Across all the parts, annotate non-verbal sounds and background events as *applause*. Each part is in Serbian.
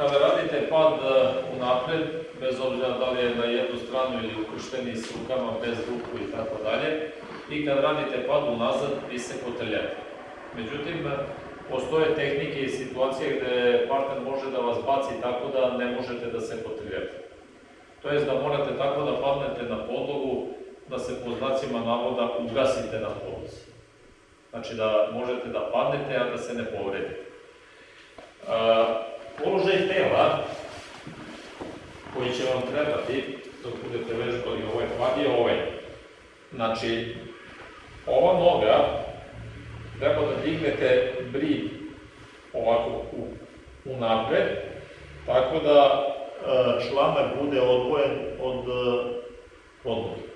kada radite pad e, unapred, bez obzira da li je na jednu stranu ili ukršteni s rukama, bez ruku i tako dalje, i kad radite pad unazad, vi se kotrljate. Međutim, e, postoje tehnike i situacije gde partner može da vas baci tako da ne možete da se kotrljate. To jest da morate tako da padnete na podlogu, da se po znacima navoda ugasite na podlozi. Znači da možete da padnete, a da se ne povredite. E, položaj tela koji će vam trebati dok budete vežbali ovaj pad je ovaj. Znači, ova noga treba da dignete brid ovako u, u napred, tako da e, članak bude odvojen od e, podloge.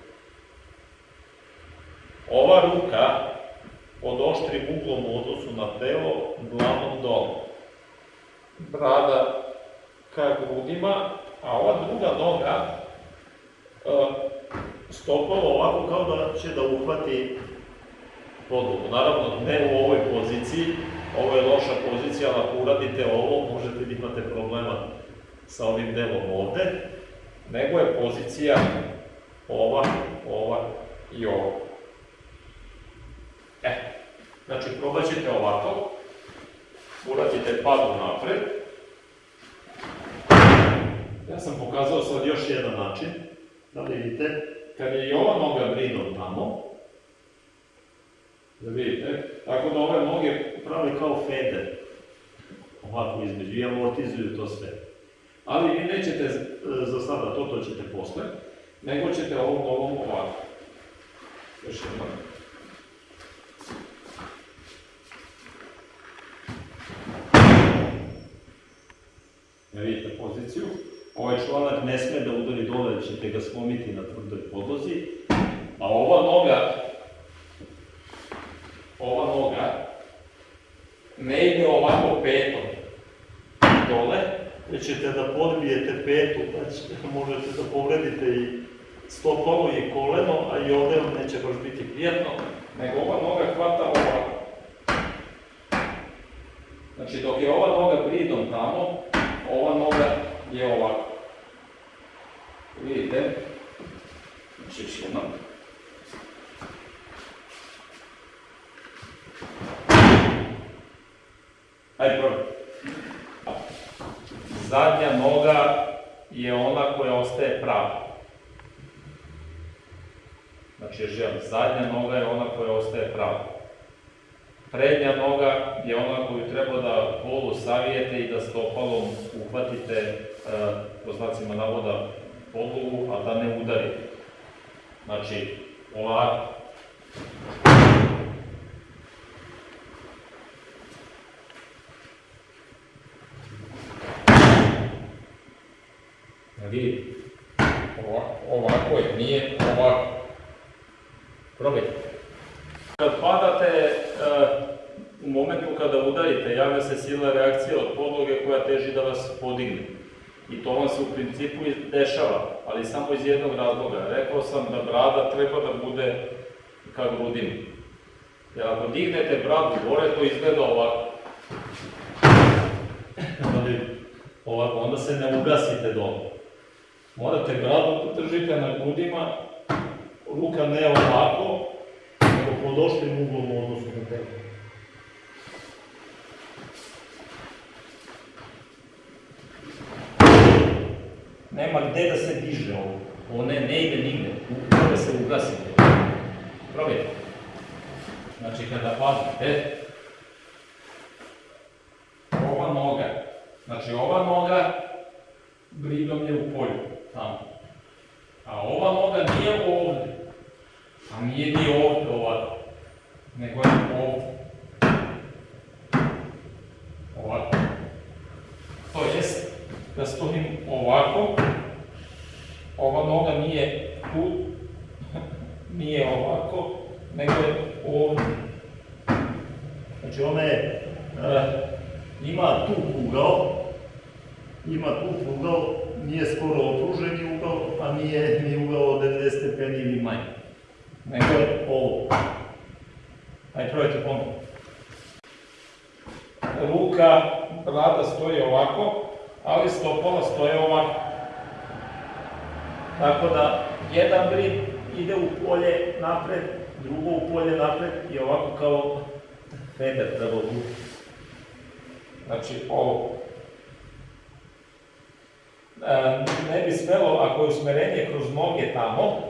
Ova ruka pod oštrim uglom u odnosu na telo, glavom dole. Brada ka grudima, a ova druga noga e, stopalo ovako kao da će da uhvati podlogu. Naravno, ne u ovoj poziciji, ovo je loša pozicija, ali ako uradite ovo, možete da imate problema sa ovim delom ovde, nego je pozicija ova, ova i ova. E, znači probat ćete ovako, uradite padu napred. Ja sam pokazao sad još jedan način, da vidite, kad je i ova noga bridom tamo, da vidite, tako da ove noge prave kao feder, ovako između, i amortizuju to sve. Ali vi nećete e, za sada to, to ćete posle, nego ćete ovom nogom ovako. Još jednom. Ne vidite poziciju. Ovaj članak ne sme da udari dole, ćete ga slomiti na tvrdoj podlozi. A ova noga, ova noga, ne ide ovako petom dole, već ćete da podbijete petu, ćete, *laughs* možete da povredite i stopalo i koleno, a i ovde vam neće baš biti prijatno, nego ova noga hvata ovako. Znači, dok je ova noga bridom tamo, ova noga je ovako. Vidite? Znači, još jednom. Ajde, probaj. Zadnja noga je ona koja ostaje prava. Znači, žel, zadnja noga je ona koja ostaje prava. Prednja noga je ona koju treba da polu savijete i da stopalom uhvatite, e, po znacima navoda, podlogu, a da ne udarite. Znači, ovako. Vidite, ovako, ovako je, nije ovako. Probajte. Kad padate, momentu kada udarite, javlja se silna reakcija od podloge koja teži da vas podigne. I to vam se u principu dešava, ali samo iz jednog razloga. Rekao sam da brada treba da bude ka grudima. Jer ako dignete bradu gore, to izgleda ovako. Ali ovako, onda se ne ugasite dole. Morate bradu držite na grudima, ruka ne ovako, nego pod oštrim uglom u odnosu na telo. Nema gde da se diže ovo. Ovo ne, ne ide nigde. Treba se ugasiti. Probajte. Znači kada padate, ova noga, znači ova noga bridom je u polju, tamo. A ova noga nije ovde. A nije ni ovde ovako. Nego je ovde. Ovako. To jest, da stojim ovako, ova noga nije tu, nije ovako, nego je ovde. Znači ona je, e, ima tu ugao, ima tu ugao, nije skoro okruženi ugao, a nije ni ugao od 90 stepeni ili manje. Nego je ovo. Ajde, probajte ponovno. Ruka, brada stoji ovako, ali stopala stoje ovako. Tako da, jedan brid ide u polje napred, drugo u polje napred i ovako kao feder treba vući. Znači, ovo. E, ne bi smelo, ako je usmerenje kroz noge tamo,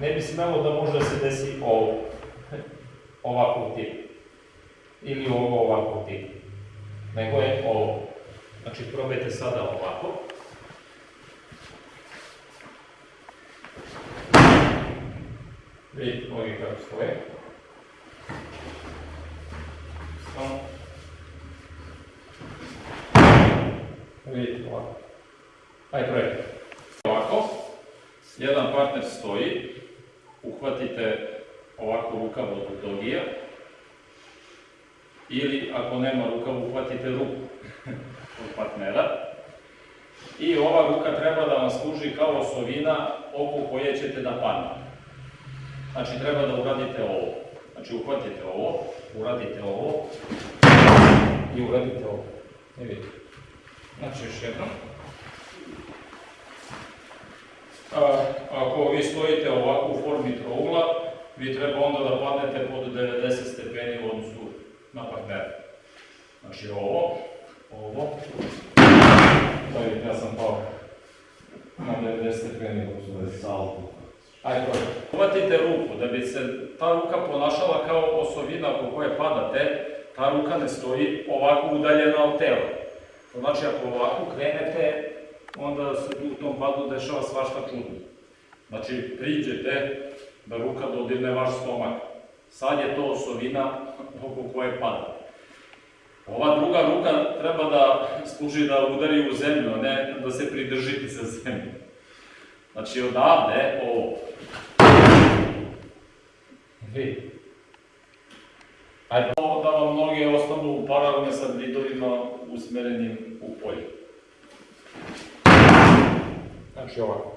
ne bi smelo da može da se desi ovo. *laughs* Ovako tip. Ili ovo ovako tip. Nego je ovo. Znači, probajte sada ovako. Vidite noge kako stoje. Samo. Vidite ovako. Ajde, probajte. Ovako. Jedan partner stoji. Uhvatite ovako rukav od dogija. Ili ako nema rukav, uhvatite ruku *laughs* od partnera. I ova ruka treba da vam služi kao osovina oko koje ćete da padne. Znači treba da uradite ovo. Znači uhvatite ovo, uradite ovo i uradite ovo. Ne vidite. Znači još jednom. A, ako vi stojite ovako u formi trougla, vi treba onda da padnete pod 90 stepeni u odnosu na partnera. Znači ovo, ovo, da vidite, ja sam pao na 90 stepeni u odnosu na Salto. Ajde, probaj. Uhvatite ruku, da bi se ta ruka ponašala kao osovina oko koje padate, ta ruka ne stoji ovako udaljena od tela. To znači, ako ovako krenete, onda se u tom padu dešava svašta čudno. Znači, priđete da ruka dodirne vaš stomak. Sad je to osovina oko koje padate. Ova druga ruka treba da služi da udari u zemlju, a ne da se pridržite sa zemljom. Znači odavde, ovo. Vidi. Ajde, ovo da vam noge ostanu paralelne sa bridovima usmerenim u polje. Znači ovako.